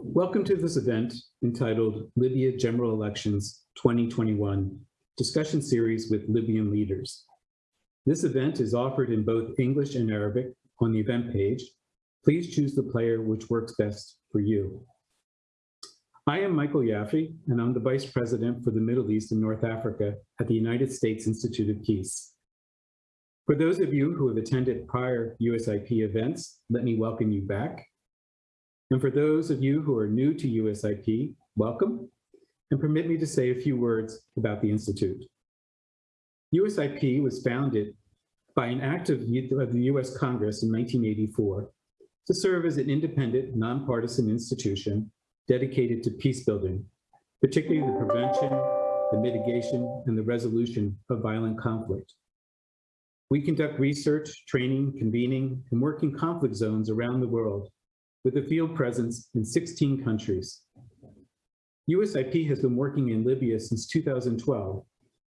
Welcome to this event entitled Libya General Elections 2021 Discussion Series with Libyan Leaders. This event is offered in both English and Arabic on the event page. Please choose the player which works best for you. I am Michael Yaffe, and I'm the Vice President for the Middle East and North Africa at the United States Institute of Peace. For those of you who have attended prior USIP events, let me welcome you back. And for those of you who are new to USIP, welcome, and permit me to say a few words about the Institute. USIP was founded by an act of the US Congress in 1984 to serve as an independent, nonpartisan institution dedicated to peace building, particularly the prevention, the mitigation, and the resolution of violent conflict. We conduct research, training, convening, and work in conflict zones around the world with a field presence in 16 countries. USIP has been working in Libya since 2012,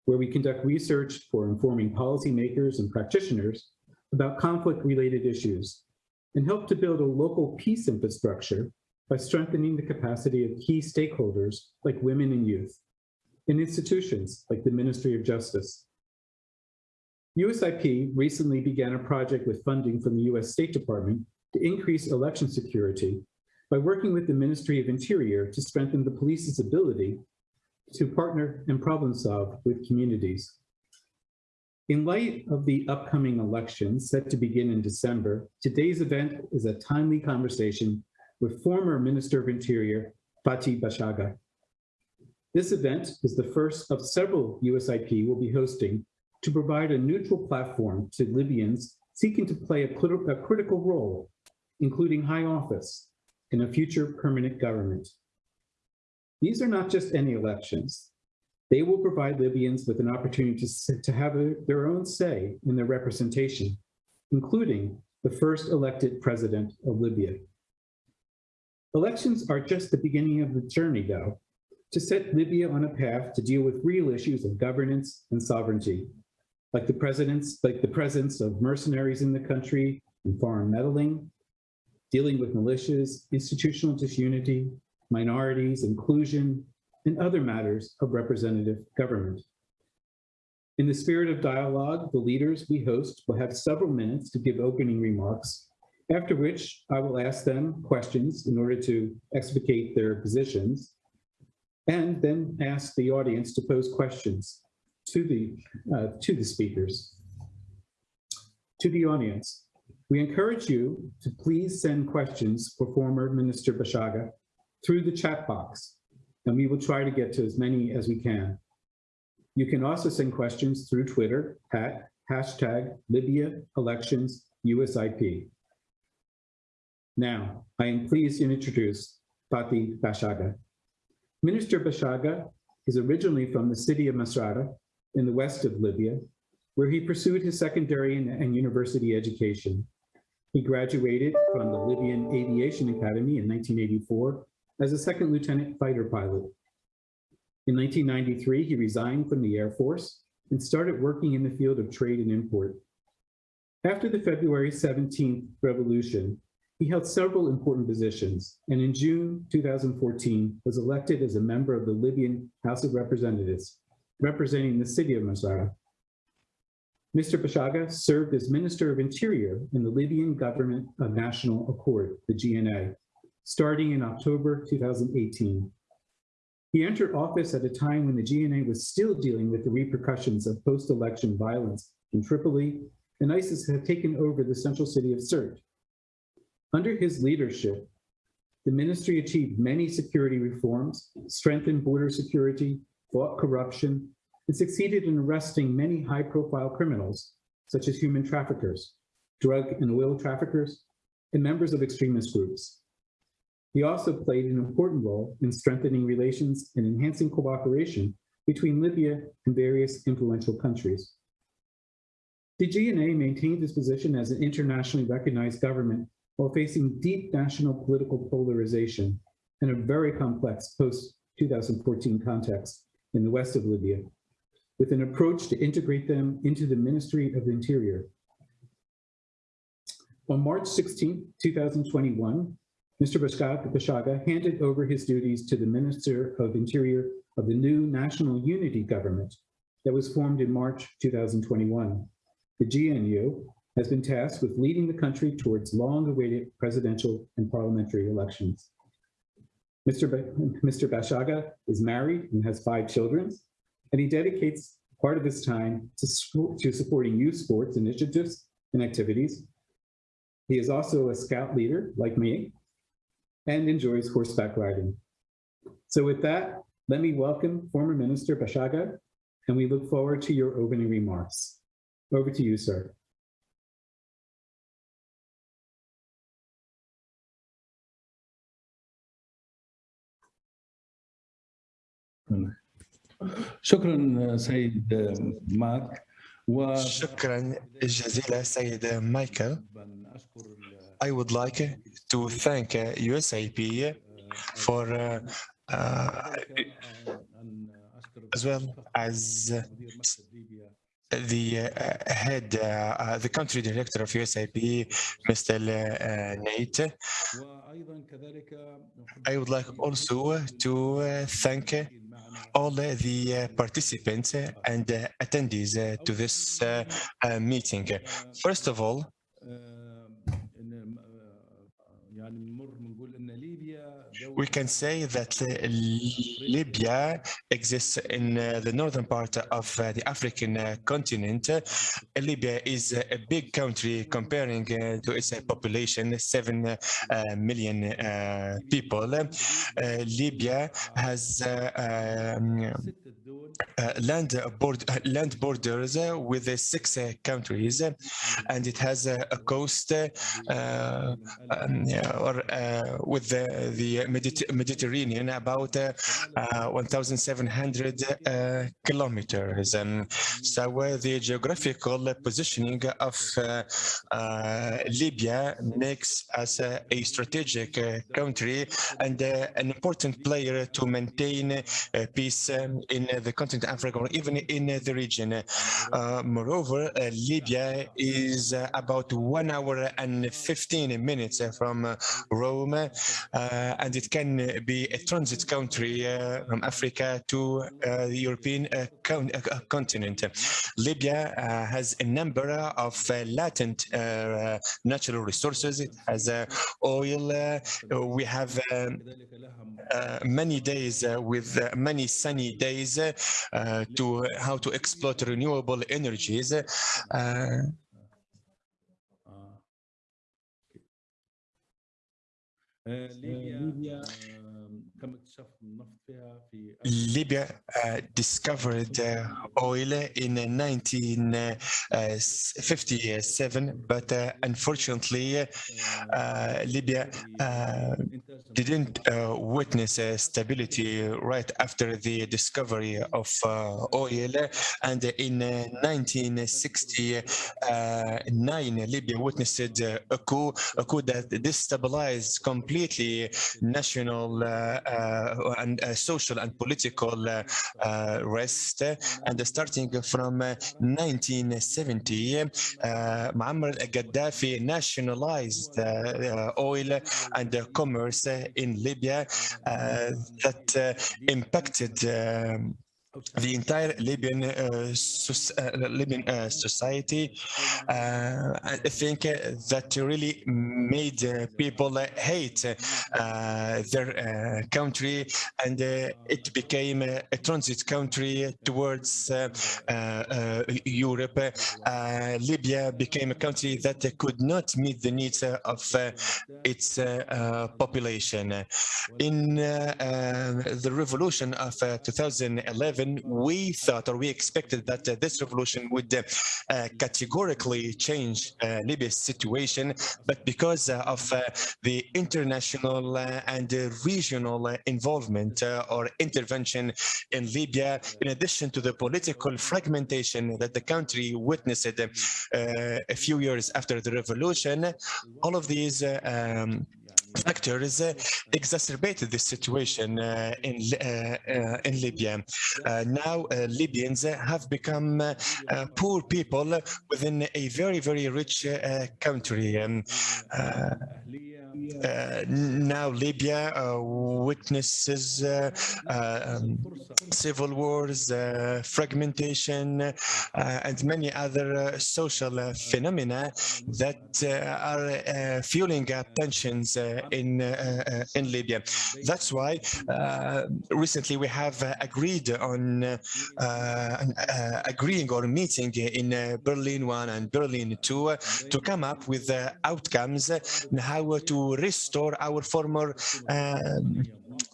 where we conduct research for informing policymakers and practitioners about conflict-related issues and help to build a local peace infrastructure by strengthening the capacity of key stakeholders like women and youth, and institutions like the Ministry of Justice. USIP recently began a project with funding from the US State Department to increase election security by working with the Ministry of Interior to strengthen the police's ability to partner and problem solve with communities. In light of the upcoming elections set to begin in December, today's event is a timely conversation with former Minister of Interior, Fathi Bashagha. This event is the first of several USIP will be hosting to provide a neutral platform to Libyans seeking to play a, a critical role, including high office in a future permanent government. These are not just any elections. They will provide Libyans with an opportunity to, to have a, their own say in their representation, including the first elected president of Libya. Elections are just the beginning of the journey, though, to set Libya on a path to deal with real issues of governance and sovereignty, like the like the presence of mercenaries in the country and foreign meddling, dealing with militias, institutional disunity, minorities, inclusion, and other matters of representative government. In the spirit of dialogue, the leaders we host will have several minutes to give opening remarks after which I will ask them questions in order to explicate their positions, and then ask the audience to pose questions to the, uh, to the speakers. To the audience, we encourage you to please send questions for former Minister Bashaga through the chat box, and we will try to get to as many as we can. You can also send questions through Twitter at hashtag Libya elections USIP. Now, I am pleased to introduce Fathi Bashaga. Minister Bashaga is originally from the city of Misrata in the west of Libya, where he pursued his secondary and, university education. He graduated from the Libyan Aviation Academy in 1984 as a second lieutenant fighter pilot. In 1993, he resigned from the Air Force and started working in the field of trade and import. After the February 17th revolution, he held several important positions, and in June 2014 was elected as a member of the Libyan House of Representatives, representing the city of Misrata. Mr. Bashagha served as Minister of Interior in the Libyan Government of National Accord, the GNA, starting in October 2018. He entered office at a time when the GNA was still dealing with the repercussions of post-election violence in Tripoli, and ISIS had taken over the central city of Sirte, under his leadership, the ministry achieved many security reforms, strengthened border security, fought corruption, and succeeded in arresting many high-profile criminals, such as human traffickers, drug and oil traffickers, and members of extremist groups. He also played an important role in strengthening relations and enhancing cooperation between Libya and various influential countries. The GNA maintained its position as an internationally recognized government while facing deep national political polarization and a very complex post-2014 context in the west of Libya, with an approach to integrate them into the Ministry of the Interior. On March 16, 2021, Mr. Bashaga handed over his duties to the Minister of Interior of the new National Unity Government that was formed in March 2021. The GNU has been tasked with leading the country towards long-awaited presidential and parliamentary elections. Mr. Ba- Mr. Bashaga is married and has five children, and he dedicates part of his time to, to supporting youth sports initiatives and activities. He is also a scout leader, like me, and enjoys horseback riding. So with that, let me welcome former Minister Bashaga, and we look forward to your opening remarks. Over to you, sir. Hmm. شكرا سيد مارك شكرا جزيلا سيد مايكل I would like to thank USIP for uh, uh, as well as the uh, head, uh, uh the country director of USIP, Mr. Uh, Nate. I would like also to uh, thank all the uh, participants and uh, attendees uh, to this meeting. First of all, we can say that uh, Libya exists in uh, the northern part of uh, the African continent. Libya is a big country comparing to its population, 7 million people. Libya has um, uh, land, board, uh, land borders uh, with six countries, and it has a coast um, yeah, or with the, the Mediterranean Mediterranean about uh, uh, 1,700 uh, kilometers. And so the geographical positioning of Libya makes us a strategic country and an important player to maintain peace um, in the continent of Africa or even in the region. Uh, moreover, uh, Libya is uh, about one hour and 15 minutes from Rome, and it can be a transit country uh, from Africa to the European uh, con continent. Libya has a number of latent natural resources. It has oil. we have um, many days with many sunny days to how to exploit renewable energies. آه، آه، ليبيا كما اكتشاف النفط Libya uh, discovered uh, oil in 1957, but uh, unfortunately, uh, Libya uh, didn't uh, witness uh, stability right after the discovery of uh, oil. And in uh, 1969, Libya witnessed uh, a coup, a coup that destabilized completely national uh, uh, and uh, social and political uh, uh, rest. And starting from uh, 1970, uh, Muammar Gaddafi nationalized uh, uh, oil and uh, commerce uh, in Libya uh, that uh, impacted um, the entire Libyan uh, uh, Libyan uh, society. Uh, I think uh, that really made people uh, hate their country, and it became a, a, transit country towards Europe. Libya became a country that could not meet the needs of its population. In the revolution of 2011 revolution, we thought or we expected that uh, this revolution would uh, uh, categorically change Libya's situation, but because of the international and regional involvement or intervention in Libya, in addition to the political fragmentation that the country witnessed a few years after the revolution, all of these um, factors uh, exacerbated the situation uh, in uh, uh, in Libya. Uh, now uh, Libyans have become poor people within a very very rich country. Um, now Libya uh, witnesses uh, uh, um, civil wars, uh, fragmentation, uh, and many other uh, social uh, phenomena that uh, are uh, fueling tensions uh, in uh, uh, in Libya. That's why uh, recently we have uh, agreed on uh, uh, uh, agreeing or meeting in uh, Berlin 1 and Berlin 2 uh, to come up with uh, outcomes uh, and how to restore our former um,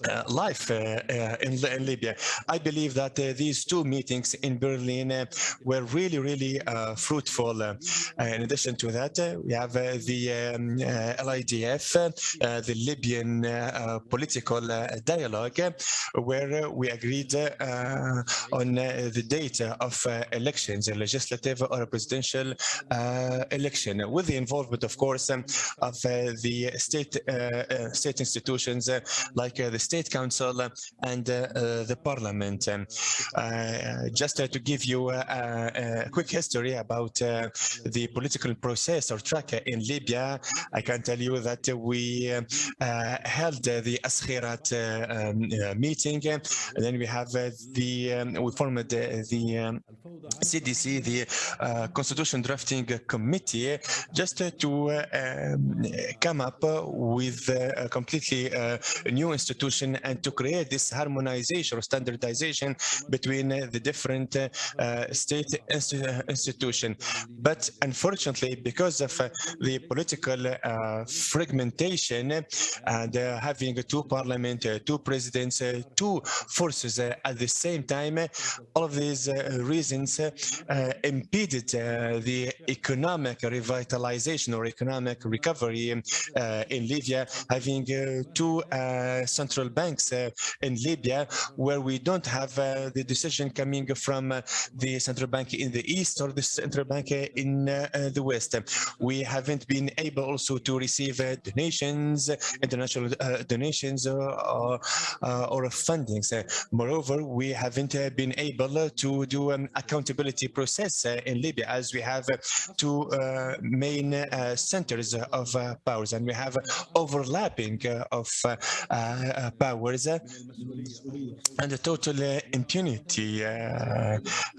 uh, life uh, uh, in, in Libya. I believe that uh, these two meetings in Berlin uh, were really, really uh, fruitful. In addition to that, we have the um, LPDF, the Libyan political dialogue, where we agreed on the date of elections, a legislative or a presidential election, with the involvement, of course, um, of the state state institutions like the State Council and uh, uh, the Parliament. Um, uh, just to give you a quick history about the political process or track in Libya, I can tell you that we held the Askhirat um, meeting, and then we have the um, we formed the um, CDC, the uh, Constitution Drafting Committee, just uh, to uh, um, come up with a completely new institution and to create this harmonization or standardization between uh, the different uh, uh, state insti- uh, institution. But unfortunately, because of uh, the political uh, fragmentation and having two parliament, two presidents, two forces at the same time, all of these reasons impeded the economic revitalization or economic recovery in Libya, having two uh, central banks uh, in Libya where we don't have uh, the decision coming from uh, the central bank in the east or the central bank in the west. We haven't been able also to receive uh, donations, international uh, donations or, or, uh, or fundings. Moreover, we haven't uh, been able to do an accountability process uh, in Libya as we have two uh, main uh, centers of uh, powers and we have overlapping uh, of powers and total uh, impunity uh,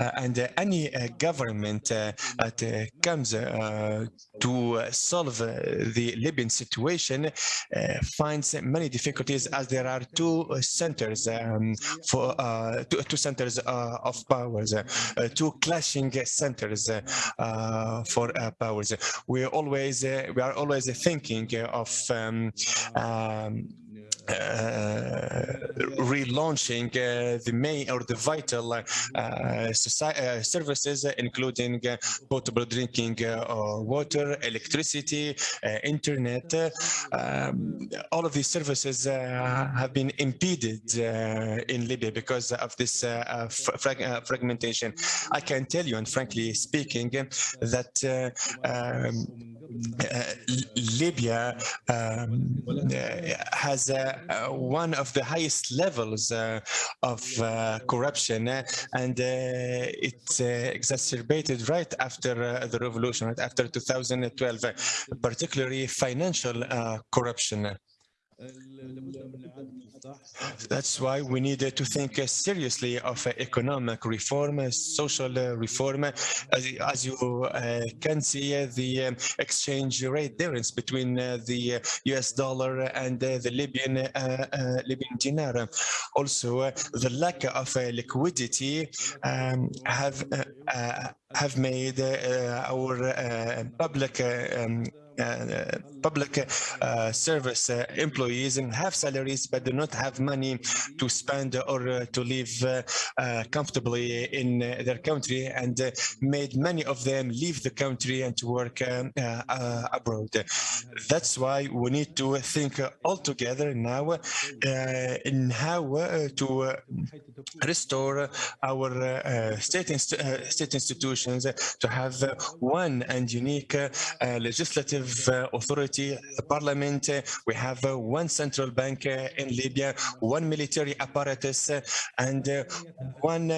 uh, and uh, any uh, government uh, that comes to solve the Libyan situation finds many difficulties as there are two centers um, for two, two centers of powers, two clashing centers for powers. We always we are always thinking of um, um, relaunching uh, the main or the vital uh, soci- uh, services, uh, including uh, potable drinking uh, water, electricity, uh, internet. uh, um, all of these services uh, have been impeded uh, in Libya because of this uh, uh, fra- frag- uh, fragmentation. I can tell you, and frankly speaking, that uh, um, uh, Libya um, uh, has uh, uh, one of the highest levels uh, of uh, corruption, uh, and uh, it uh, exacerbated right after uh, the revolution, right after 2012, uh, particularly financial uh, corruption. That's why we need to think seriously of economic reform, social uh, reform. As, you uh, can see, uh, the um, exchange rate difference between the US dollar and the Libyan Libyan dinar. Also, the lack of liquidity um, have have made our public um, public uh, service uh, employees and have salaries but do not have money to spend or uh, to live uh, uh, comfortably in uh, their country and uh, made many of them leave the country and to work uh, uh, abroad. That's why we need to think uh, all together now uh, in how uh, to uh, restore our uh, state, inst- uh, state institutions to have uh, one and unique uh, uh, legislative uh, authority, the parliament. uh, We have uh, one central bank uh, in Libya, one military apparatus, uh, and uh, one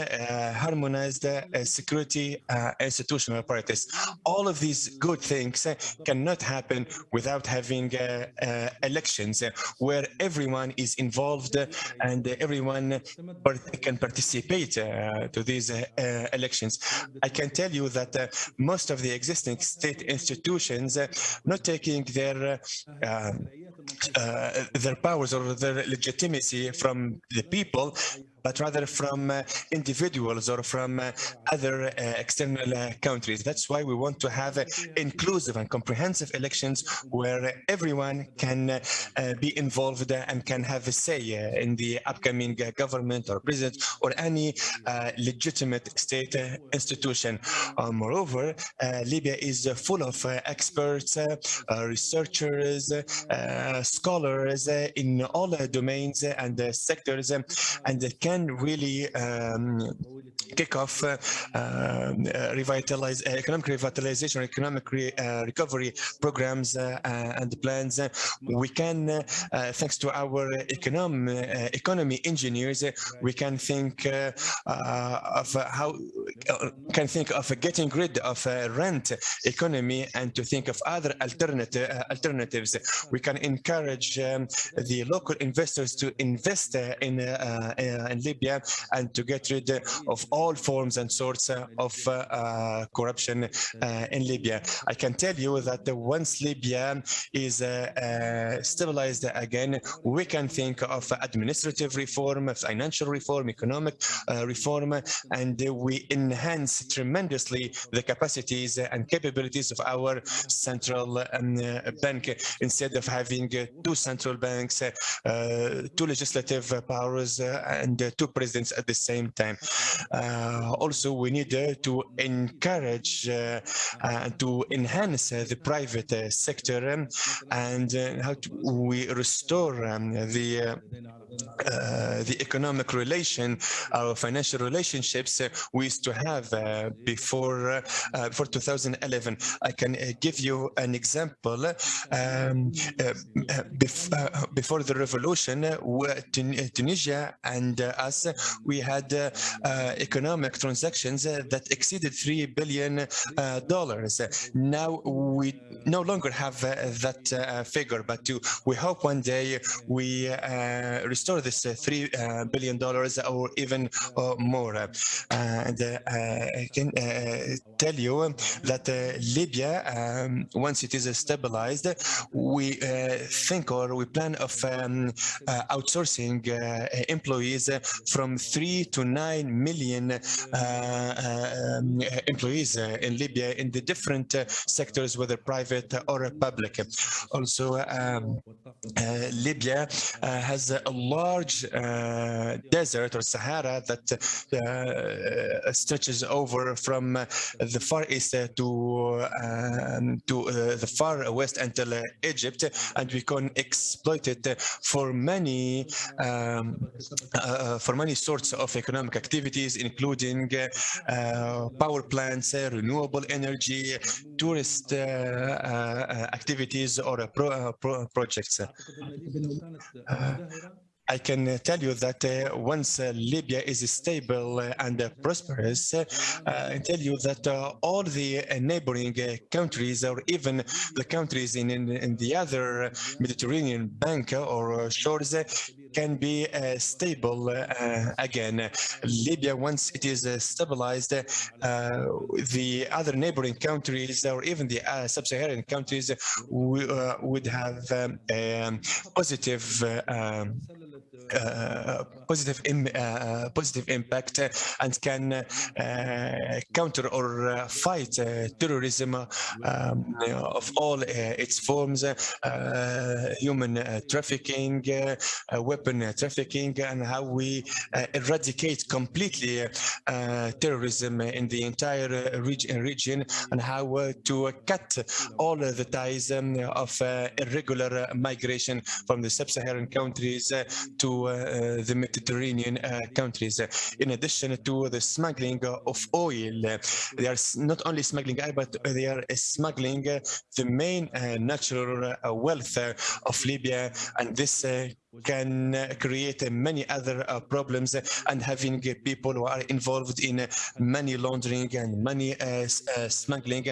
harmonized security institutional apparatus. All of these good things cannot happen without having elections where everyone is involved and everyone can participate to these elections. I can tell you that most of the existing state institutions not taking their uh, uh, their powers or their legitimacy from the people, but rather from uh, individuals or from uh, other uh, external uh, countries. That's why we want to have uh, inclusive and comprehensive elections where everyone can uh, be involved and can have a say in the upcoming government or president or any legitimate state institution. Moreover, Libya is full of experts, researchers, scholars in all domains and sectors, and they can really um, kick off uh, uh, revitalize uh, economic revitalization, economic re, uh, recovery programs uh, and plans. We can, thanks to our econom, economy engineers, we can think of how can think of getting rid of rent economy and to think of other alternative alternatives. We can encourage um, the local investors to invest in in Libya and to get rid of all forms and sorts uh, of uh, uh, corruption in Libya. I can tell you that once Libya is stabilized again, we can think of administrative reform, financial reform, economic reform, and we enhance tremendously the capacities and capabilities of our central um, bank instead of having two central banks, two legislative powers, and two presidents at the same time. Uh, also, we need uh, to encourage uh, and to enhance uh, the private uh, sector um, and uh, how to, we restore um, the uh, uh, the economic relation, our financial relationships uh, we used to have uh, before uh, uh, before 2011. I can uh, give you an example. Um, uh, uh, bef uh, before the revolution, uh, Tun- uh, Tunisia and uh, us, we had uh, economic transactions uh, that exceeded three billion uh, dollars. Now we no longer have that figure, but we hope one day we restore this uh, three uh, billion dollars or even more. And I can tell you that Libya, um, once it is stabilized, we think or we plan of um, outsourcing employees from three to nine million uh, uh, um, employees uh, in Libya in the different sectors, whether private or public. Also, um, Libya has a large desert or Sahara that stretches over from the far east to um, to the far west until Egypt, and we can exploit it for many um, uh, for many sorts of economic activities, including uh, uh, power plants, uh, renewable energy, tourist uh, uh, activities, or uh, pro, uh, pro projects. I can uh, tell you that uh, once uh, Libya is stable uh, and uh, prosperous, uh, I tell you that uh, all the uh, neighboring uh, countries or even the countries in, in, in the other Mediterranean bank or uh, shores uh, can be uh, stable uh, again. Libya, once it is uh, stabilized, the other neighboring countries or even the sub-Saharan countries would have um, positive um, positive Im uh, positive impact uh, and can uh, counter or uh, fight uh, terrorism uh, um, of all uh, its forms, uh, uh, human uh, trafficking, uh, uh, weapon uh, trafficking, and how we uh, eradicate completely uh, terrorism in the entire uh, region, region and how uh, to uh, cut all the ties um, of uh, irregular uh, migration from the sub-Saharan countries uh, to to uh, the Mediterranean uh, countries. Uh, In addition to the smuggling of oil, uh, they are not only smuggling oil, but they are uh, smuggling uh, the main uh, natural uh, wealth uh, of Libya, and this uh, can create many other uh, problems and having people who are involved in money laundering and money uh, uh, smuggling.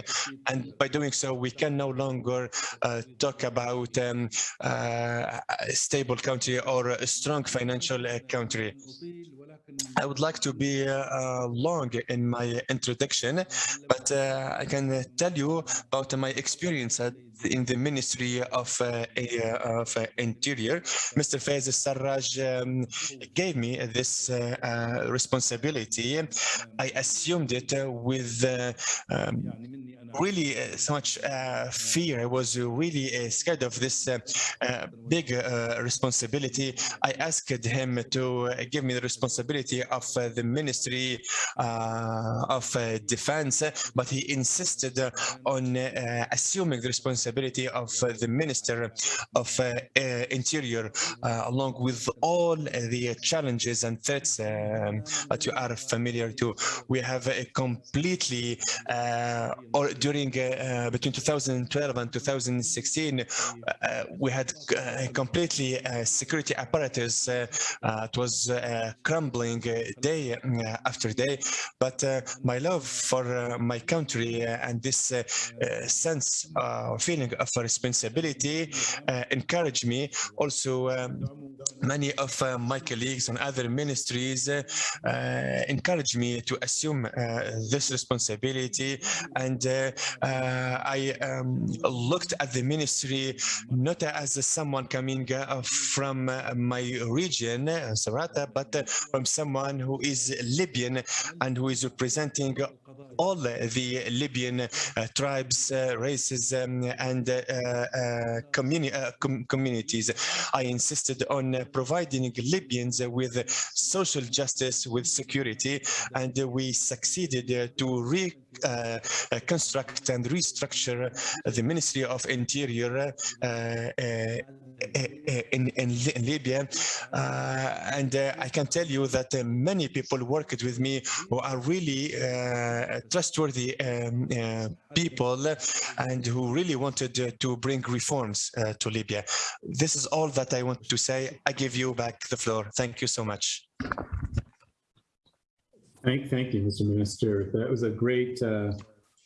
And by doing so, we can no longer uh, talk about um, uh, a stable country or a strong financial uh, country. I would like to be uh, long in my introduction, but uh, I can tell you about my experience in the Ministry of, uh, uh of uh, Interior. Mr. Faiz Sarraj um, gave me this uh, responsibility. I assumed it with um, really uh, so much uh, fear. I was really uh, scared of this uh, uh, big uh, responsibility. I asked him to give me the responsibility of the Ministry of Defense, but he insisted on assuming the responsibility of the Minister of Interior, along with all the challenges and threats um, that you are familiar to. We have a completely or during uh, uh, between 2012 and 2016 uh, we had uh, completely uh, security apparatus uh, it was crumbling day after day. But my love for my country and this sense uh, feeling of responsibility encouraged me. Also um, many of my colleagues on other ministries encouraged me to assume this responsibility. And uh, I um, looked at the ministry not as someone coming uh, from uh, my region, uh, Sarata, but uh, from someone who is Libyan and who is representing all the Libyan uh, tribes, uh, races, um, and uh, uh, communi- uh, com- communities. I insisted on uh, providing Libyans with social justice, with security, and uh, we succeeded uh, to re uh, uh, construct and restructure the Ministry of Interior uh, uh, in, in, in Libya. Uh, and uh, I can tell you that uh, many people worked with me who are really uh, trustworthy um, uh, people and who really wanted uh, to bring reforms uh, to Libya. This is all that I want to say. I give you back the floor. Thank you so much. Thank, thank you, Mr. Minister. That was a great uh,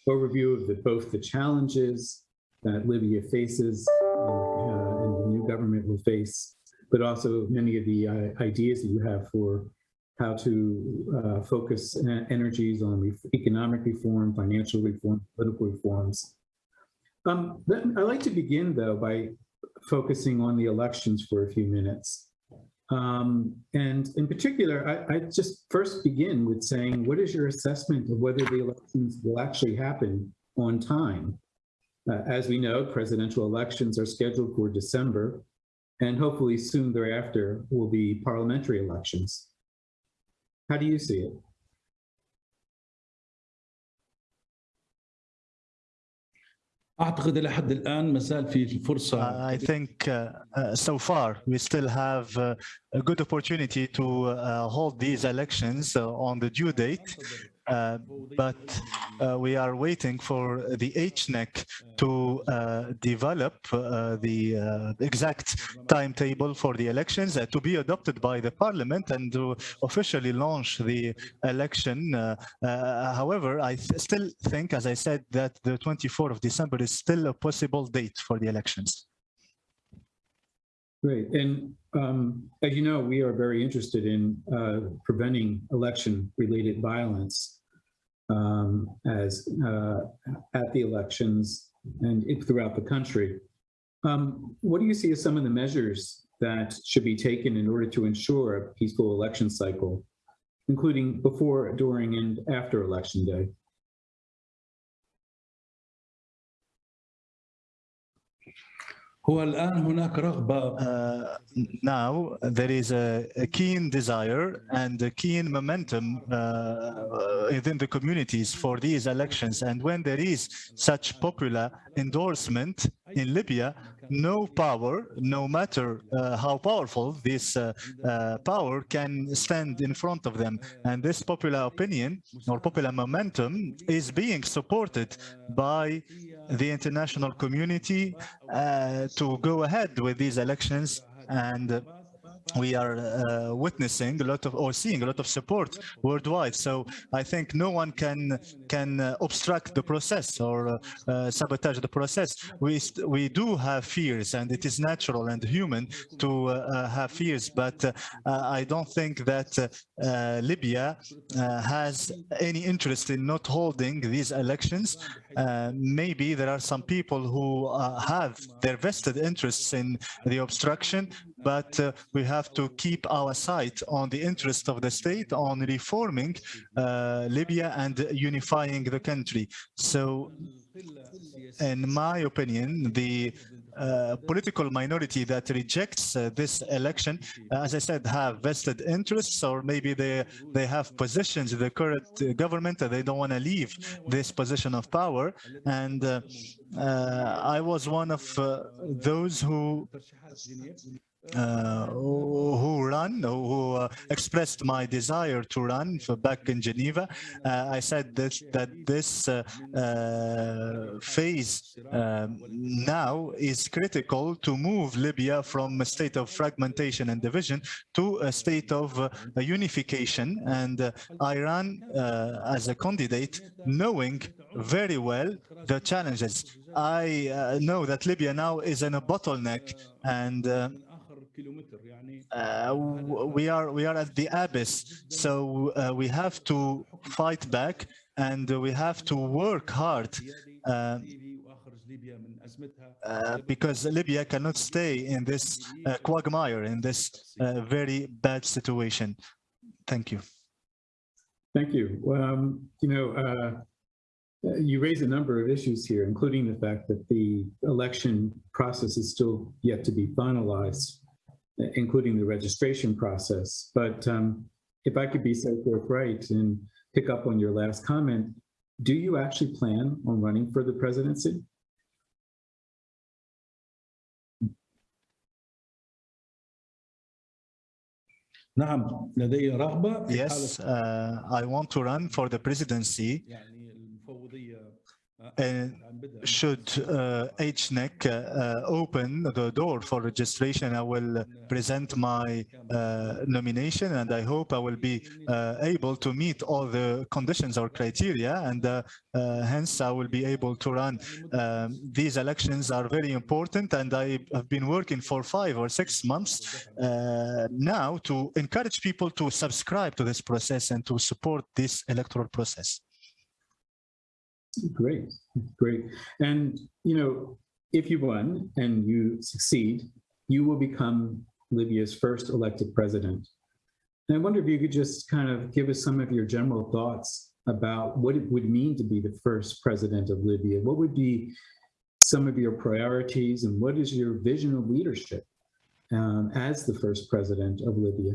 overview of the, both the challenges that Libya faces uh, and the new government will face, but also many of the uh, ideas that you have for how to uh, focus energies on economic reform, financial reform, political reforms. Um, I'd like to begin, though, by focusing on the elections for a few minutes. Um, and in particular, I, I just first begin with saying, what is your assessment of whether the elections will actually happen on time? Uh, as we know, presidential elections are scheduled for December, and hopefully soon thereafter will be parliamentary elections. How do you see it? أعتقد إلى حد الآن ما زال في فرصة I think uh, uh, so far we still have uh, a good opportunity to uh, hold these elections uh, on the due date, uh, but uh, we are waiting for the HNEC to uh, develop uh, the uh, exact timetable for the elections uh, to be adopted by the parliament and to officially launch the election. Uh, uh, however, I th- still think, as I said, that the 24th of December is still a possible date for the elections. Great. And um, as you know, we are very interested in uh, preventing election-related violence um, as uh, at the elections and throughout the country. Um, What do you see as some of the measures that should be taken in order to ensure a peaceful election cycle, including before, during, and after Election Day? هو الآن هناك رغبة Uh, now there is a, a keen desire and a keen momentum uh, within the communities for these elections. And when there is such popular endorsement in Libya, no power, no matter uh, how powerful this uh, uh, power can stand in front of them. And this popular opinion or popular momentum is being supported by the international community uh, to go ahead with these elections and we are uh, witnessing a lot of or seeing a lot of support worldwide. So i think no one can can uh, obstruct the process or uh, uh, sabotage the process. We we do have fears and it is natural and human to uh, uh, have fears but i don't think that libya has any interest in not holding these elections. Maybe there are some people who have their vested interests in the obstruction but uh, we have to keep our sight on the interest of the state on reforming uh, Libya and unifying the country. So in my opinion, the uh, political minority that rejects uh, this election, uh, as I said, have vested interests, or maybe they they have positions in the current government and they don't want to leave this position of power. And uh, uh, I was one of uh, those who uh, who run, who uh, expressed my desire to run for back in Geneva. Uh, I said that, that this uh, uh, phase um, now is critical to move Libya from a state of fragmentation and division to a state of uh, unification. And uh, I ran uh, as a candidate knowing very well the challenges. I uh, know that Libya now is in a bottleneck and uh, we are we are at the abyss. So uh, we have to fight back and we have to work hard uh, uh, because Libya cannot stay in this uh, quagmire in this uh, very bad situation. Thank you. Thank you. Um, you know, uh, you raise a number of issues here, including the fact that the election process is still yet to be finalized, including the registration process. But um, if I could be so forthright and pick up on your last comment, do you actually plan on running for the presidency? Yes, uh, I want to run for the presidency and should uh, HNEC uh, open the door for registration, I will present my uh, nomination and I hope I will be uh, able to meet all the conditions or criteria and uh, uh, hence I will be able to run. Um, these elections are very important and I have been working for five or six months now to encourage people to subscribe to this process and to support this electoral process. Great, great. And, you know, if you won and you succeed, you will become Libya's first elected president. And I wonder if you could just kind of give us some of your general thoughts about what it would mean to be the first president of Libya. What would be some of your priorities and what is your vision of leadership um, as the first president of Libya?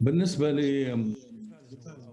بالنسبة لي Uh, uh,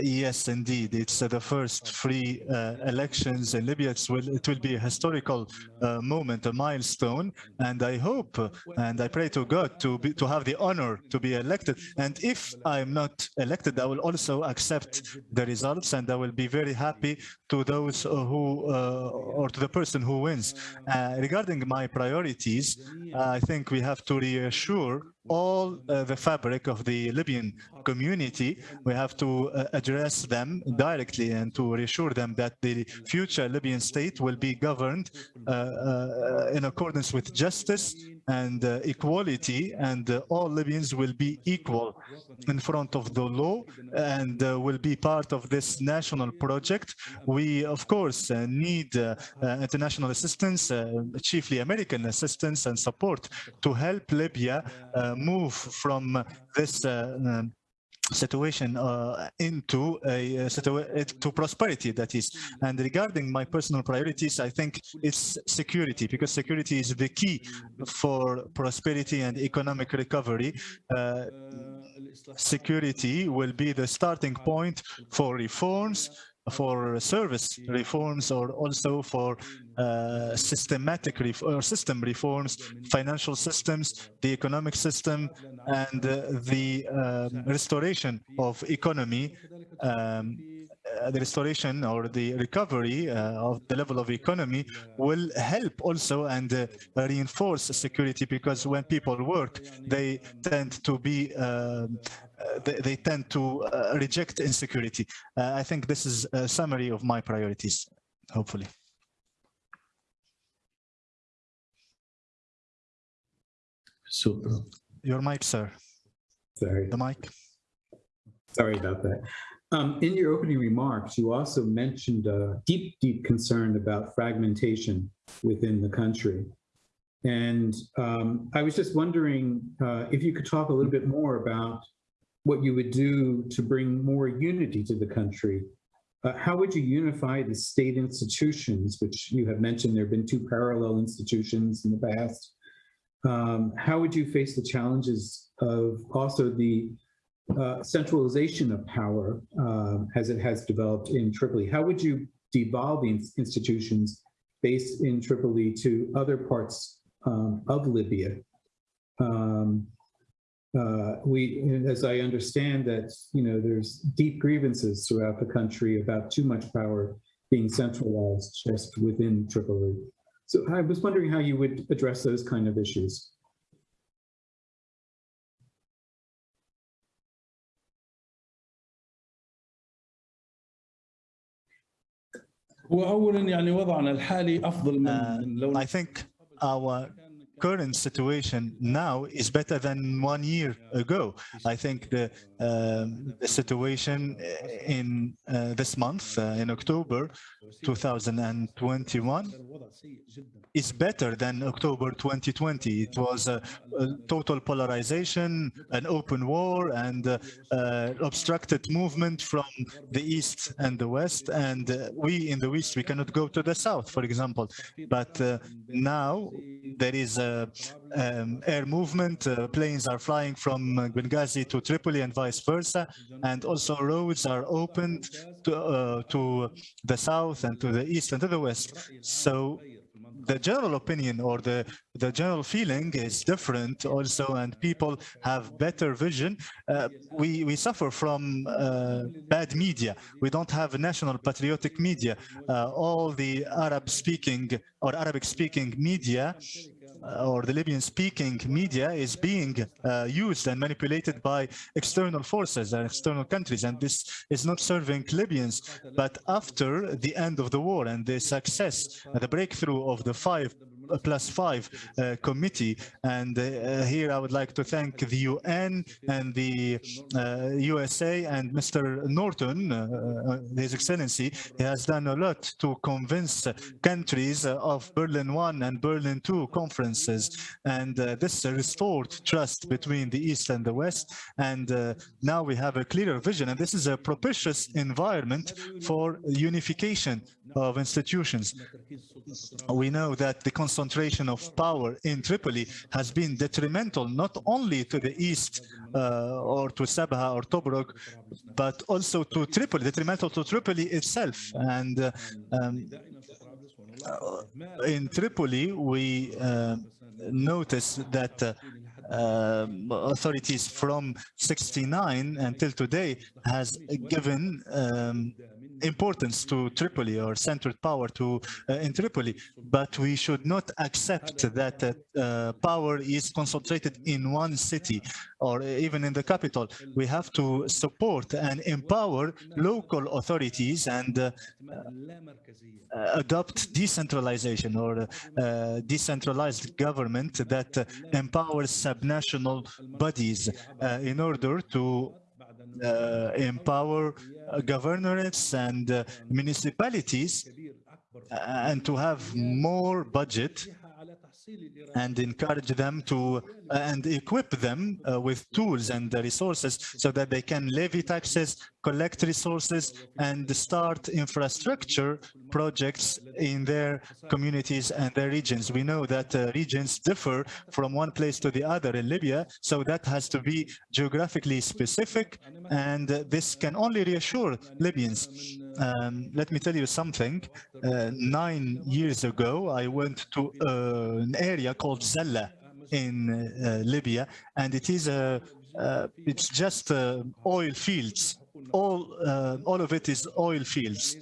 yes, indeed. It's uh, the first free uh, elections in Libya. It's will, it will be a historical uh, moment, a milestone. And I hope uh, and I pray to God to be, to have the honor to be elected. And if I'm not elected, I will also accept the results and I will be very happy to those uh, who uh, or to the person who wins. Uh, regarding my priorities, I think we have to reassure all uh, the fabric of the Libyan community. We have to uh, address them directly and to reassure them that the future Libyan state will be governed uh, uh, in accordance with justice and uh, equality and uh, all Libyans will be equal in front of the law and uh, will be part of this national project. We, of course, uh, need uh, uh, international assistance, chiefly American assistance and support to help Libya move from this um, situation uh, into a to prosperity that is. And regarding my personal priorities i think it's security because security is the key for prosperity and economic recovery. Uh, security will be the starting point for reforms for service reforms or also for uh, systematic or system reforms, financial systems, the economic system, and uh, the um, restoration of economy, um, uh, the restoration or the recovery uh, of the level of economy will help also and uh, reinforce security because when people work, they tend to be um, uh, they, they, tend to uh, reject insecurity. Uh, I think this is a summary of my priorities, hopefully. Super. Your mic, sir. Sorry. The mic. Sorry about that. Um, in your opening remarks, you also mentioned a deep, deep concern about fragmentation within the country. And um, I was just wondering uh, if you could talk a little bit more about what you would do to bring more unity to the country. Uh, how would you unify the state institutions, which you have mentioned there have been two parallel institutions in the past? Um, how would you face the challenges of also the uh, centralization of power um, as it has developed in Tripoli? How would you devolve these institutions based in Tripoli to other parts um, of Libya? Um, uh, we, as I understand that, you know, there's deep grievances throughout the country about too much power being centralized just within Tripoli. So I was wondering how you would address those kind of issues. هو اولا يعني وضعنا الحالي افضل من Uh, من لو I think our current situation now is better than one year ago. I think the, um, the situation uh, in uh, this month, uh, in October 2021, is better than October 2020. It was a, a total polarization, an open war, and obstructed movement from the east and the west. And we in the west, we cannot go to the south, for example. But now there is a, um, air movement. planes are flying from Benghazi to Tripoli and vice versa. And also roads are opened to, uh, to the south and to the east and to the west. So the general opinion or the the general feeling is different also and people have better vision uh, we we suffer from uh, bad media we don't have national patriotic media uh, all the arab speaking or arabic speaking media or the Libyan speaking media is being uh, used and manipulated by external forces and external countries. And this is not serving Libyans. But after the end of the war and the success uh, the breakthrough of the five uh, plus five uh, committee. And uh, here I would like to thank the UN and the uh, USA and Mr. Norland uh, uh, His Excellency. He has done a lot to convince uh, countries uh, of Berlin 1 and Berlin 2 conferences. And uh, this restored trust between the East and the West. And uh, now we have a clearer vision. And this is a propitious environment for unification of institutions. We know that the concentration of power in Tripoli has been detrimental not only to the east uh, or to Sabha or Tobruk, but also to Tripoli, detrimental to Tripoli itself. And uh, um, uh, in Tripoli, we uh, notice that uh, um, authorities from 69 until today has given um, importance to Tripoli or centered power to uh, in Tripoli, but we should not accept that uh, uh, power is concentrated in one city or even in the capital. We have to support and empower local authorities and uh, uh, adopt decentralization or uh, decentralized government that empowers subnational bodies in order to empower uh, governorates and uh, municipalities uh, and to have more budget and encourage them to uh, and equip them uh, with tools and resources so that they can levy taxes, collect resources and start infrastructure projects in their communities and their regions. We know that uh, regions differ from one place to the other in Libya, so that has to be geographically specific, and this can only reassure Libyans. Um, let me tell you something. Uh, nine years ago, I went to uh, an area called Zalla in uh, Libya, and it is a uh, it's just uh, oil fields. All uh, all of it is oil fields.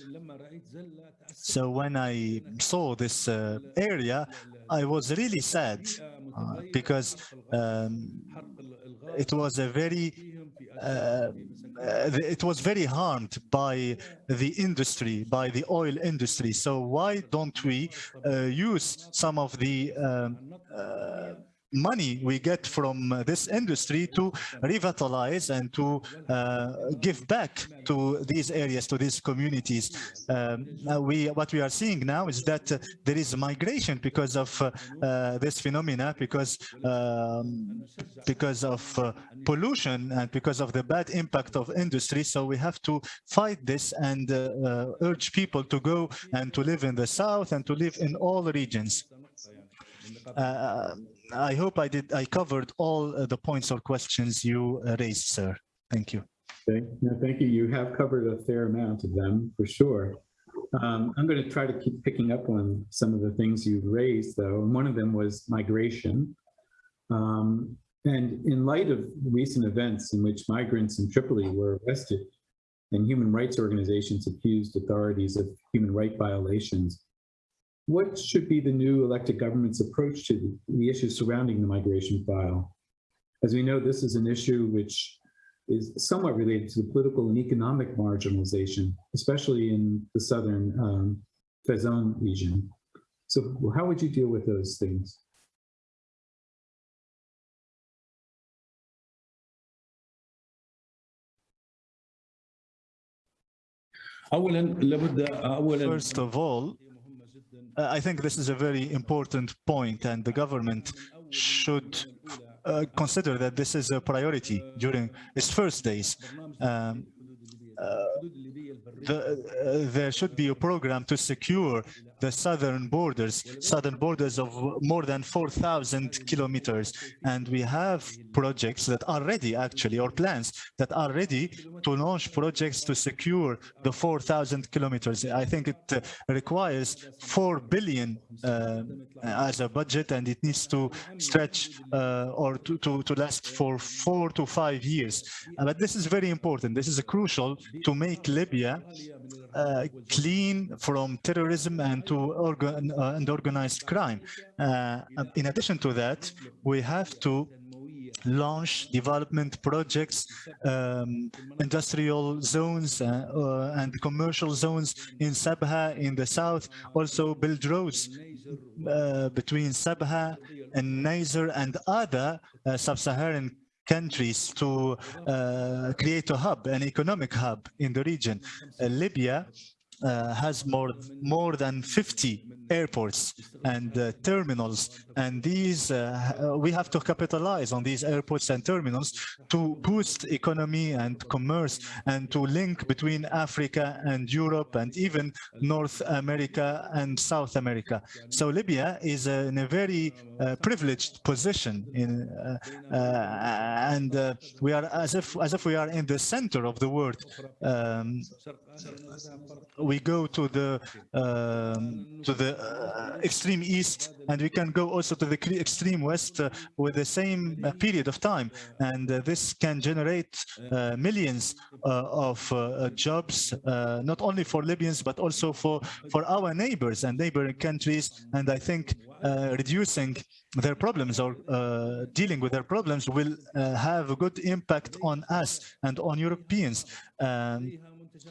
So when I saw this uh, area, I was really sad uh, because um, it was a very uh, uh, it was very harmed by the industry, by the oil industry. So why don't we uh, use some of the um, uh, money we get from uh, this industry to revitalize and to uh, give back to these areas, to these communities. Um, we, what we are seeing now is that uh, there is migration because of uh, uh, this phenomena, because um, because of uh, pollution and because of the bad impact of industry. So we have to fight this and urge people to go and to live in the south and to live in all regions. Uh, I hope I did. I covered all uh, the points or questions you uh, raised, sir. Thank you. Okay, no, thank you. You have covered a fair amount of them, for sure. Um, I'm going to try to keep picking up on some of the things you've raised, though, one of them was migration. Um, and in light of recent events in which migrants in Tripoli were arrested and human rights organizations accused authorities of human right violations, what should be the new elected government's approach to the issues surrounding the migration file? As we know, this is an issue which is somewhat related to the political and economic marginalization, especially in the southern um, region. So how would you deal with those things? First of all, I think this is a very important point, and the government should uh, consider that this is a priority during its first days. Um, uh, the, uh, there should be a program to secure the southern borders, southern borders of more than 4,000 kilometers. And we have projects that are ready, actually, or plans that are ready to launch projects to secure the 4,000 kilometers. I think it uh, requires 4 billion uh, as a budget, and it needs to stretch uh, or to, to, to last for four to five years. But this is very important. This is crucial to make Libya uh, clean from terrorism and to organ uh, and organized crime. Uh, in addition to that, we have to launch development projects, um, industrial zones uh, uh, and commercial zones in Sabha in the south, also build roads between Sabha and Niger and other sub-Saharan countries to uh, create a hub, an economic hub in the region. Uh, Libya uh, has more more than 50 airports and uh, terminals. And these uh, we have to capitalize on these airports and terminals to boost economy and commerce and to link between Africa and Europe and even North America and South America. So Libya is uh, in a very uh, privileged position in uh, and we are as if as if we are in the center of the world um, we go to the um, to the uh, extreme east and we can go also to the extreme west uh, with the same uh, period of time and uh, this can generate uh, millions uh, of jobs not only for Libyans but also for for our neighbors and neighboring countries and I think reducing their problems or uh, dealing with their problems will uh, have a good impact on us and on Europeans. Um,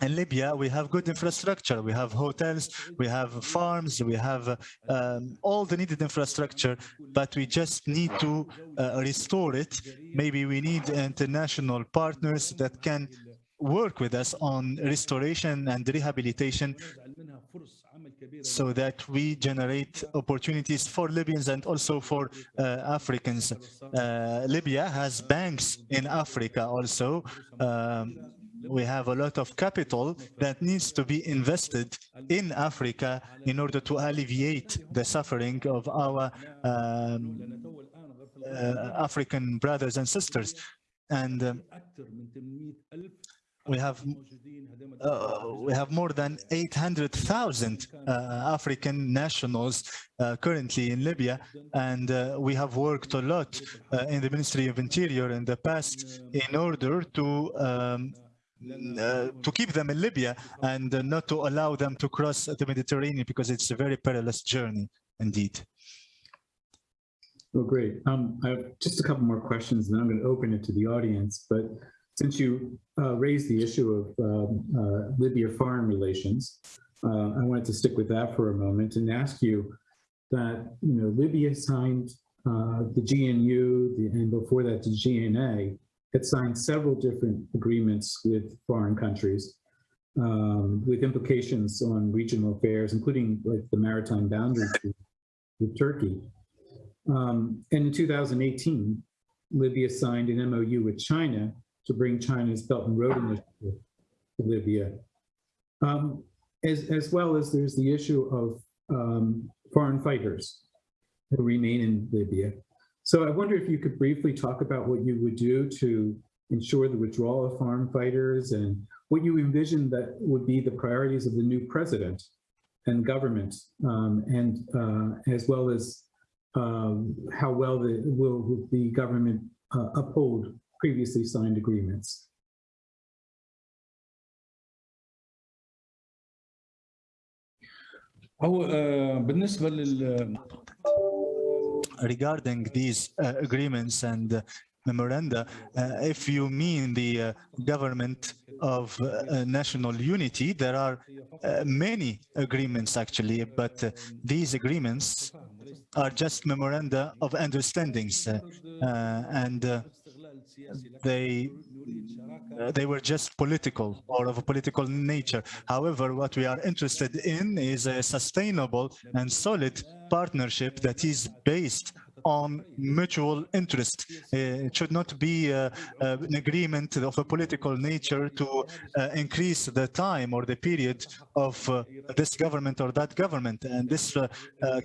in Libya, we have good infrastructure. We have hotels, we have farms, we have um, all the needed infrastructure, but we just need to uh, restore it. Maybe we need international partners that can work with us on restoration and rehabilitation so that we generate opportunities for Libyans and also for uh, Africans. Uh, Libya has banks in Africa also. Um, we have a lot of capital that needs to be invested in Africa in order to alleviate the suffering of our um, uh, African brothers and sisters. And um, we have uh, we have more than 800,000 uh, African nationals uh, currently in Libya, and uh, we have worked a lot uh, in the Ministry of Interior in the past in order to um, uh, to keep them in Libya and uh, not to allow them to cross the Mediterranean because it's a very perilous journey indeed. Well, great. Um, I have just a couple more questions, and then I'm going to open it to the audience. But since you uh, raised the issue of um, uh, Libya foreign relations, uh, I wanted to stick with that for a moment and ask you that you know Libya signed uh, the GNU, the, and before that the GNA, had signed several different agreements with foreign countries um, with implications on regional affairs, including like the maritime boundaries with Turkey. Um, and in 2018, Libya signed an MOU with China to bring China's Belt and Road Initiative to Libya. Um, as, as well as there's the issue of um, foreign fighters who remain in Libya. So I wonder if you could briefly talk about what you would do to ensure the withdrawal of foreign fighters and what you envision that would be the priorities of the new president and government, um, and uh, as well as um, how well the, will the government uh, uphold previously signed agreements. هو آه، بالنسبه لل regarding these uh, agreements and uh, memoranda, uh, if you mean the uh, government of uh, national unity, there are many agreements actually, but these agreements are just memoranda of understandings and they they were just political or of a political nature. However, what we are interested in is a sustainable and solid partnership that is based on mutual interest. Uh, it should not be uh, uh, an agreement of a political nature to uh, increase the time or the period of uh, this government or that government. And this uh,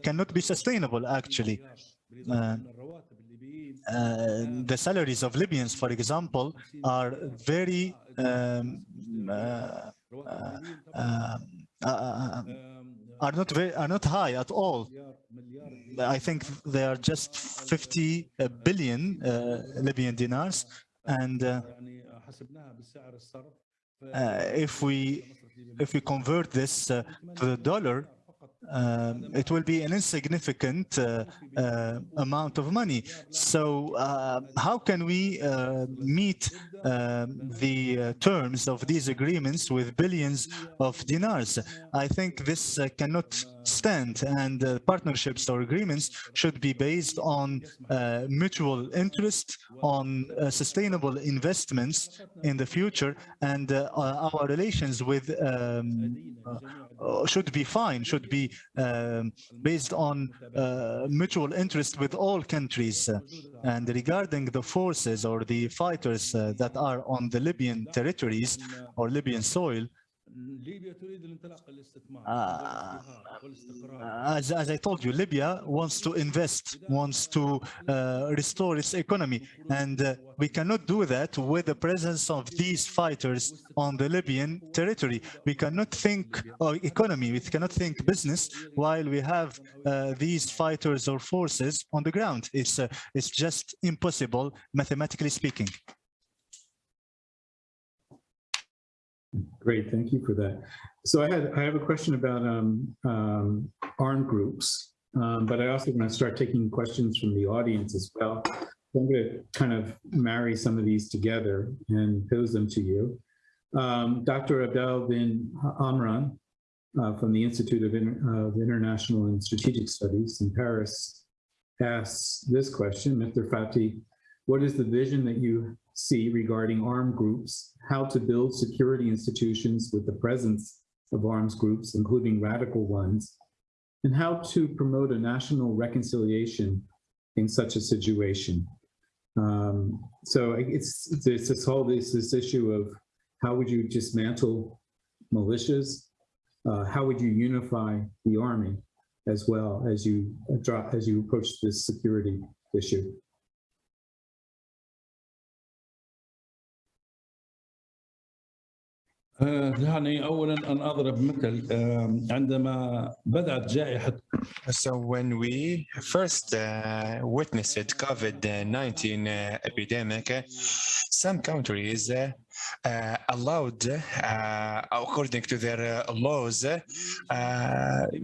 cannot be sustainable, actually the salaries of Libyans, for example, are very um, uh, uh, uh, are not very, are not high at all. I think they are just 50 billion Libyan dinars, and if we if we convert this to the dollar, um, it will be an insignificant uh, uh, amount of money. So uh, how can we uh, meet um, the uh, terms of these agreements with billions of dinars? I think this uh, cannot stand and uh, partnerships or agreements should be based on uh, mutual interest, on uh, sustainable investments in the future, and uh, our relations with um, uh, uh, should be fine, should be um, based on uh, mutual interest with all countries. Uh, And regarding the forces or the fighters uh, that are on the Libyan territories or Libyan soil, ليبيا تريد الانطلاق للاستثمار آه، والازدهار والاستقرار as, as I told you, Libya wants to invest, wants to uh, restore its economy. And uh, we cannot do that with the presence of these fighters on the Libyan territory. We cannot think of economy, we cannot think business while we have uh, these fighters or forces on the ground. It's, uh, it's just impossible, mathematically speaking. Great, thank you for that. So I had, I have a question about um, um, armed groups, um, but I also want to start taking questions from the audience as well. So I'm going to kind of marry some of these together and pose them to you. Um, Dr. Abdel bin Amran uh, from the Institute of, Inter of International and Strategic Studies in Paris asks this question, Mr. Fathi, what is the vision that you see regarding armed groups, how to build security institutions with the presence of arms groups, including radical ones, and how to promote a national reconciliation in such a situation. Um, so it's, it's this whole this, this issue of How would you dismantle militias? Uh, how would you unify the army as well as you as you approach this security issue? يعني اولا ان اضرب مثل آه، عندما بدات جائحه So when we first uh, witnessed COVID-19 uh, epidemic, uh, some countries uh, uh, allowed, uh, according to their uh, laws, uh,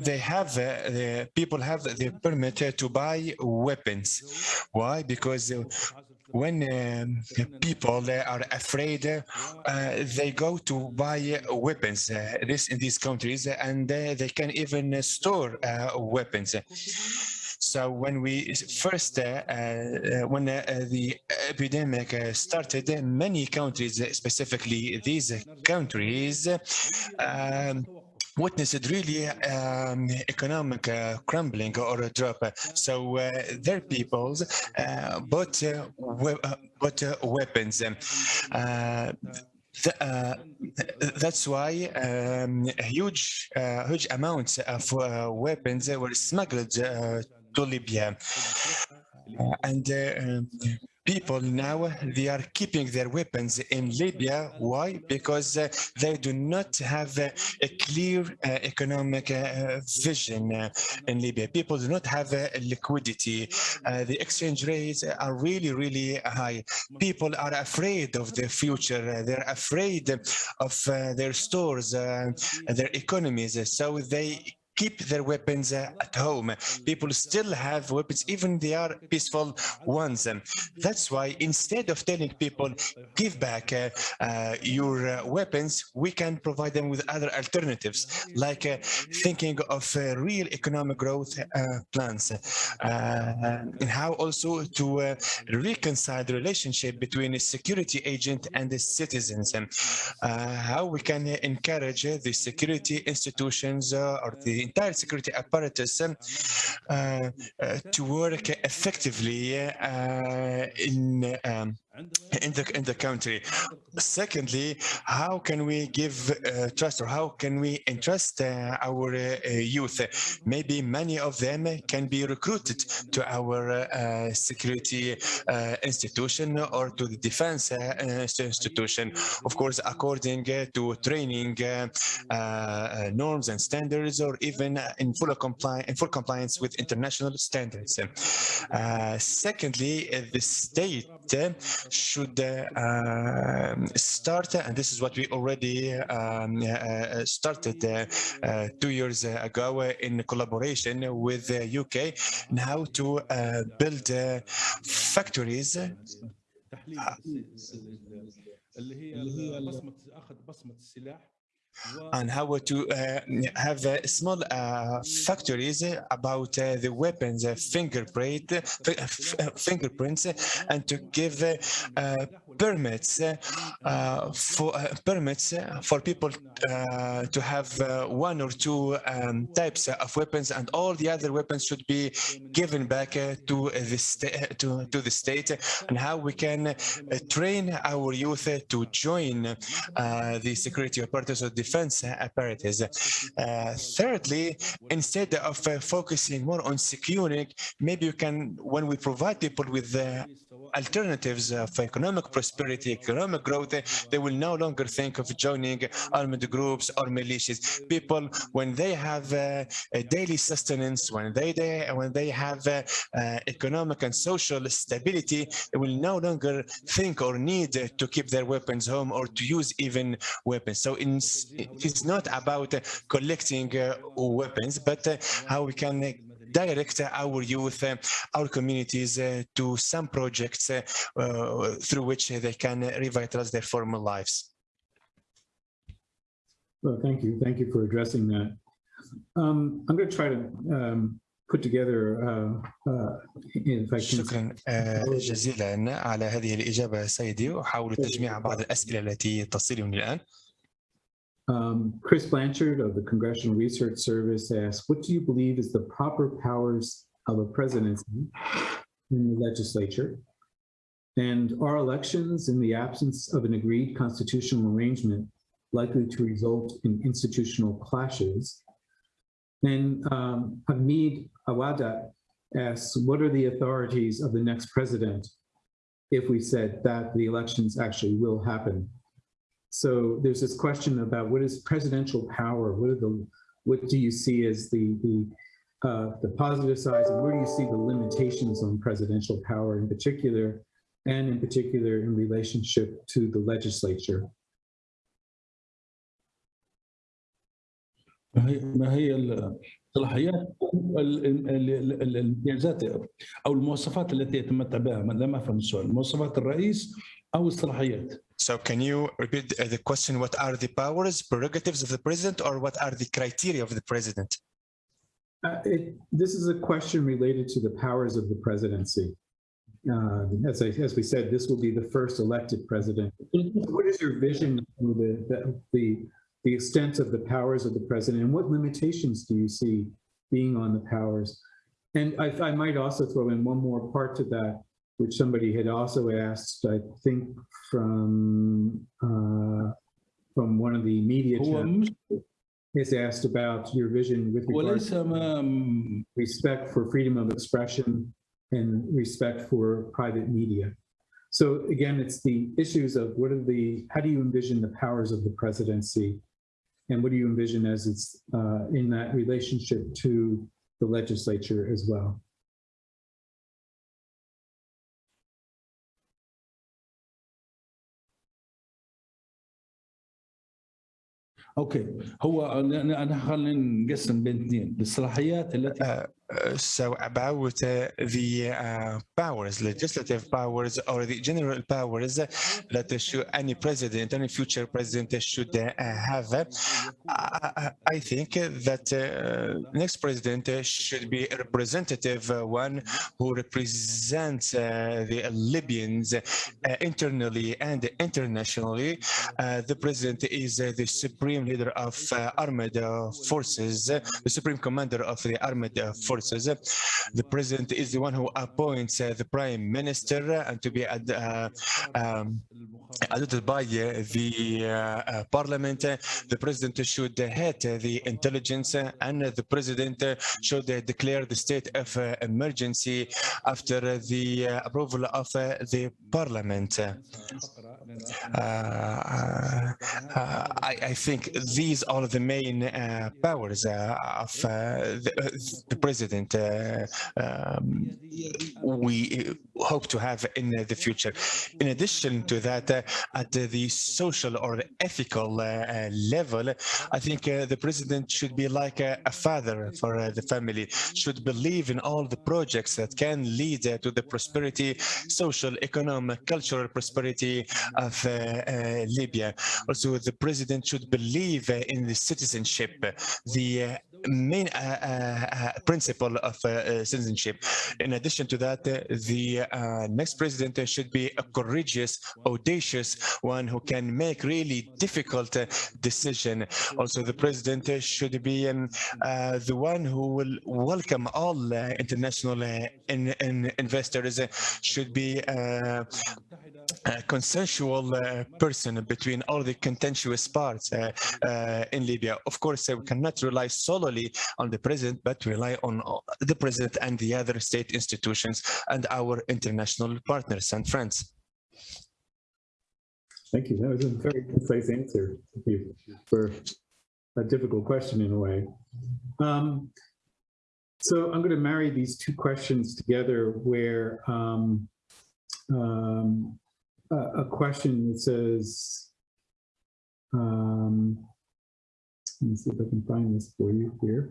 they have uh, the people have the permit to buy weapons. Why? Because uh, when um, people uh, are afraid, uh, they go to buy weapons. Uh, this in these countries, and uh, they can even store weapons. So when we first, uh, uh, when uh, the epidemic started, many countries, specifically these countries, um, witnessed really um, economic uh, crumbling or a drop. So uh, their peoples uh, bought, uh, we- uh, bought uh, weapons. Um, Uh, th- that's why um, huge, uh, huge amounts of uh, weapons were smuggled to Libya. And people now they are keeping their weapons in Libya. Why? Because uh, they do not have uh, a clear uh, economic uh, vision uh, in Libya. People do not have uh, liquidity. The exchange rates are really, really high. People are afraid of the future. They're afraid of their stores, their economies. So they keep their weapons at home. People still have weapons, even they are peaceful ones. That's why instead of telling people, give back uh, uh, your uh, weapons, we can provide them with other alternatives, like uh, thinking of uh, real economic growth uh, plans, and how also to reconcile the relationship between a security agent and the citizens, and how we can encourage the security institutions or the entire security apparatus uh, uh, to work effectively uh, in um, in the in the country. Secondly, how can we give uh, trust or how can we entrust uh, our uh, youth? Maybe many of them can be recruited to our uh, security uh, institution or to the defense uh, institution. Of course, according to training norms and standards, or even in full compliance in full compliance with international standards. Secondly, the state should uh, um, start, and this is what we already um, uh, started uh, uh, two years ago uh, in collaboration with the UK, and how to uh, build uh, factories تحليل اللي هي بصمه اخذ بصمه السلاح and how to uh, have uh, small uh, factories about uh, the weapons uh, fingerprint uh, fingerprints uh, and to give permits uh, for uh, permits uh, for people to have one or two um, types of weapons and all the other weapons should be given back to the to to the state and how we can train our youth to join the security apparatus or defense apparatus. Thirdly, instead of focusing more on securing, maybe you can, when we provide people with uh, alternatives of economic prosperity, economic growth, uh, they will no longer think of joining armed groups or militias. People, when they have uh, a daily sustenance, when they, they when they have uh, uh, economic and social stability, they will no longer think or need uh, to keep their weapons home or to use even weapons. So it's not about uh, collecting uh, weapons, but uh, how we can uh, direct our youth, uh, our communities uh, to some projects uh, uh, through which they can revitalize their former lives. Well, thank you. Thank you for addressing that. Um, I'm going to try to um, put together, uh, uh, if I can. شكرا آه، جزيلا على هذه الإجابة سيدي وأحاول تجميع بعض الأسئلة التي تصلني الآن Um, Chris Blanchard of the Congressional Research Service asked, what do you believe is the proper powers of a presidency in the legislature? And are elections in the absence of an agreed constitutional arrangement likely to result in institutional clashes? And um, Hamid Awada asks, what are the authorities of the next president if we said that the elections actually will happen? So there's this question about what is presidential power? What are the, what do you see as the, the, uh, the positive sides and where do you see the limitations on presidential power in particular and in particular in relationship to the legislature? ما هي ما هي الصلاحيات ال- ال- ال- ال- الامتيازات او المواصفات التي يتمتع بها ما لم افهم السؤال مواصفات الرئيس او الصلاحيات so can you repeat the question? What are the powers, prerogatives of the president, or what are the criteria of the president? Uh, it, this is a question related to the powers of the presidency. Uh, as I, as we said, this will be the first elected president. What is your vision of the, the, the, the extent of the powers of the president and what limitations do you see being on the powers? And I, I might also throw in one more part to that, which somebody had also asked, I think, from uh, from one of the media channels, has asked about your vision with regard to respect for freedom of expression and respect for private media. So again, it's the issues of what are the, how do you envision the powers of the presidency? And what do you envision as it's uh, in that relationship to the legislature as well? أوكي. هو انا خلينا نقسم بين اثنين. الصلاحيات التي So about uh, the uh, powers, legislative powers or the general powers that should, any president, any future president should uh, have, I, I- think that uh, next president should be a representative uh, one who represents the Libyans internally and internationally. The president is the supreme leader of armed forces, the supreme commander of the armed uh, The president is the one who appoints uh, the prime minister uh, and to be ad- uh, um, by the parliament. The president should head the intelligence and the president should declare the state of emergency after the approval of the parliament. Uh, uh, I, I think these are the main uh, powers of the, the president uh, um, we hope to have in the future. In addition to that, uh, at the social or ethical uh, level, I think the president should be like a, a father for the family, should believe in all the projects that can lead to the prosperity, social, economic, cultural prosperity of Libya. Also, the president should believe in the citizenship, the main uh, uh, uh, principle of uh, uh, citizenship. In addition to that, uh, the next president should be a courageous, audacious one who can make really difficult decision. Also, the president should be um, the one who will welcome all international in, in investors, should be a consensual uh, person between all the contentious parts uh, uh, in Libya. Of course, uh, we cannot rely solely on the president, but rely on the president and the other state institutions and our international partners and friends. Thank you. That was a very concise answer for a difficult question in a way. Um, so I'm going to marry these two questions together where um, um, a, question that says, um, let me see if I can find this for you here.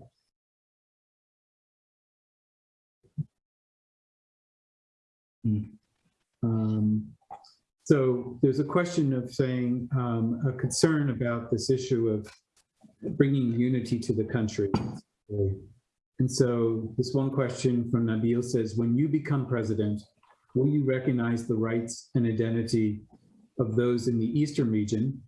Um, so there's a question of saying, um, a concern about this issue of bringing unity to the country. And so this one question from Nabil says, when you become president, will you recognize the rights and identity of those in the Eastern region?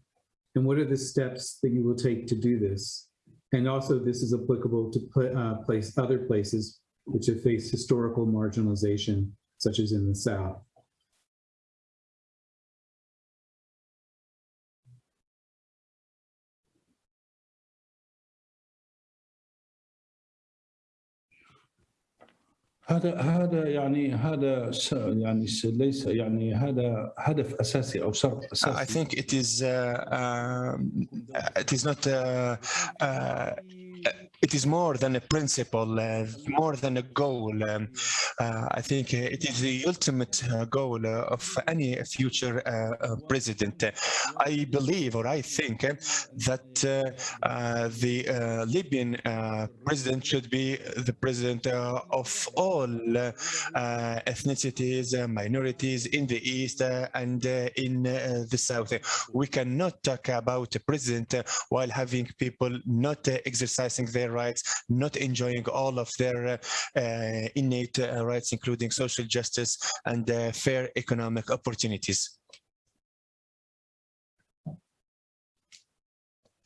And what are the steps that you will take to do this? And also this is applicable to pla- uh, place other places which have faced historical marginalization, such as in the South. هذا هذا يعني هذا يعني ليس يعني هذا هدف أساسي أو شرط I اساسي think it is uh, um, it is not uh, uh, it is more than a principle, uh, more than a goal. Um, uh, I think uh, it is the ultimate uh, goal uh, of any future uh, uh, president. I believe or I think uh, that uh, uh, the uh, Libyan uh, president should be the president uh, of all uh, uh, ethnicities, uh, minorities in the east uh, and uh, in uh, the south. We cannot talk about a president uh, while having people not uh, exercising their rights, not enjoying all of their uh, uh, innate uh, rights, including social justice and fair economic opportunities.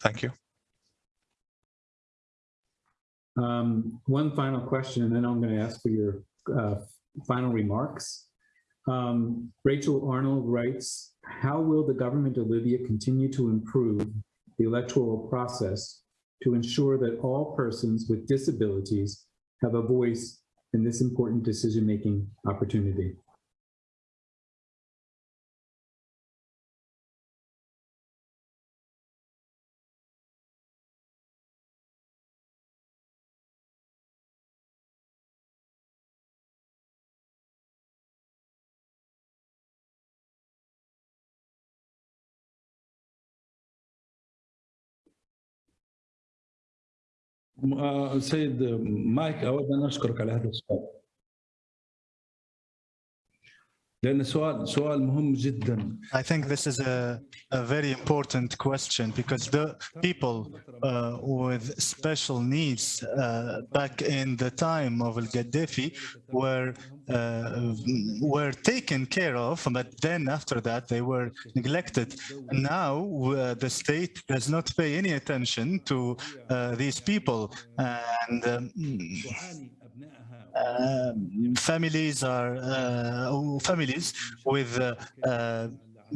Thank you. Um, one final question, and then I'm going to ask for your uh, final remarks. Um, Rachel Arnold writes, how will the government of Libya continue to improve the electoral process to ensure that all persons with disabilities have a voice in this important decision-making opportunity? سيد مايك أود أن أشكرك على هذا السؤال. لأن سؤال سؤال مهم جدا I think this is a, a very important question because the people uh, with special needs uh, back in the time of Al Gaddafi were uh, were taken care of, but then after that they were neglected. Now uh, the state does not pay any attention to uh, these people, and um, um, families are uh, families with uh, uh,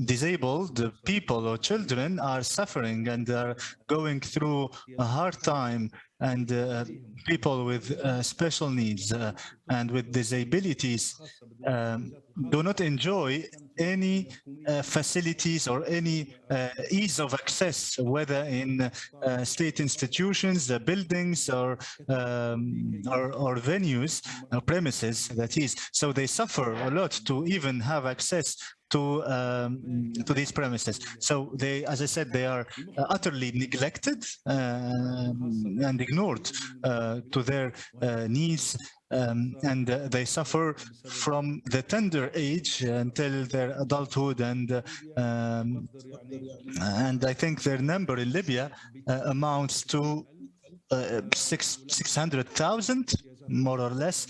disabled people or children are suffering and are going through a hard time and uh, people with uh, special needs uh, and with disabilities. Um, do not enjoy any uh, facilities or any uh, ease of access, whether in uh, state institutions, uh, buildings, or, um, or or venues, uh, premises. That is, so they suffer a lot to even have access to um, to these premises. So they, as I said, they are uh, utterly neglected um, and ignored uh, to their needs um, and uh, they suffer from the tender age until their adulthood and uh, um, and I think their number in Libya uh, amounts to uh, six six hundred thousand more or less.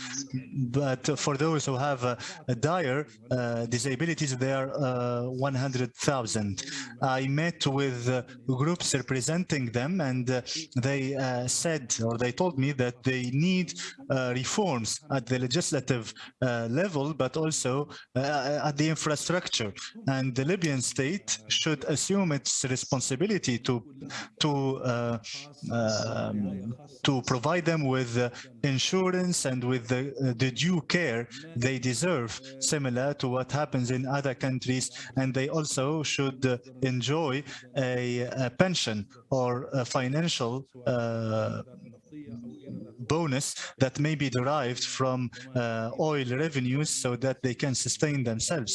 But for those who have uh, dire uh, disabilities they are uh, 100,000 I met with uh, groups representing them and uh, they uh, said or they told me that they need uh, reforms at the legislative uh, level but also uh, at the infrastructure. And the Libyan state should assume its responsibility to to uh, um, to provide them with uh, insurance and with the, uh, the due care they deserve, similar to what happens in other countries. And they also should uh, enjoy a, a pension or a financial uh, bonus that may be derived from uh, oil revenues so that they can sustain themselves.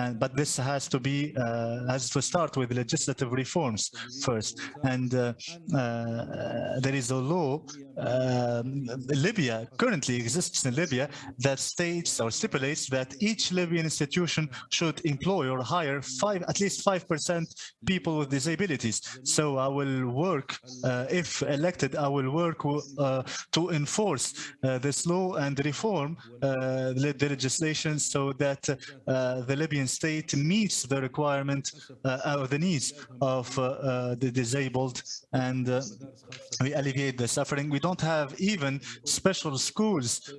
And but this has to be uh, has to start with legislative reforms first. And uh, uh, there is a law. Um, Libya currently exists in Libya that states or stipulates that each Libyan institution should employ or hire five at least five percent people with disabilities. So I will work uh, if elected. I will work uh, to enforce uh, this law and reform uh, the the legislation so that uh, the Libyan state meets the requirement of the needs of the disabled and we alleviate the suffering. We don't have even special schools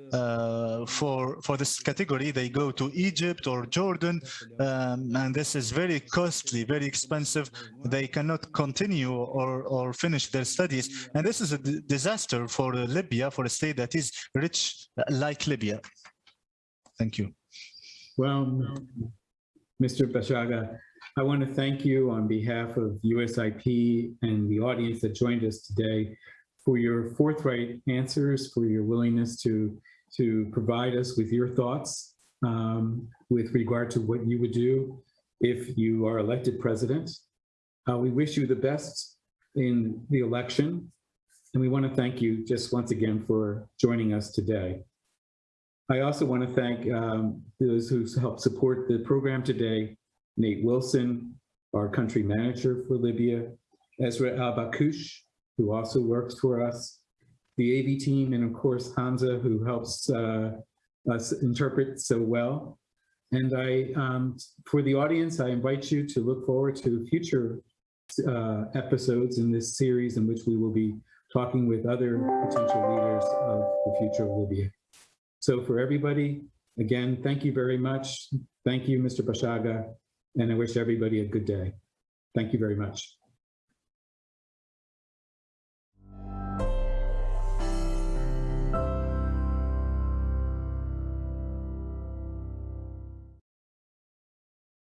for for this category. They go to Egypt or Jordan, um, and this is very costly, very expensive. They cannot continue or or finish their studies, and this is a disaster for Libya Libya, for a state that is rich uh, like Libya. Thank you. Well, Mr. Bashaga, I want to thank you on behalf of USIP and the audience that joined us today for your forthright answers, for your willingness to, to provide us with your thoughts um, with regard to what you would do if you are elected president. Uh, we wish you the best in the election. And we want to thank you just once again for joining us today. I also want to thank um, those who helped support the program today, Nate Wilson, our country manager for Libya, Ezra Al-Bakush, who also works for us, the AV team, and of course, Hamza, who helps uh, us interpret so well. And I, um, for the audience, I invite you to look forward to future uh, episodes in this series in which we will be talking with other potential leaders of the future of Libya. So for everybody, again, thank you very much. Thank you, Mr. Bashaga, and I wish everybody a good day. Thank you very much.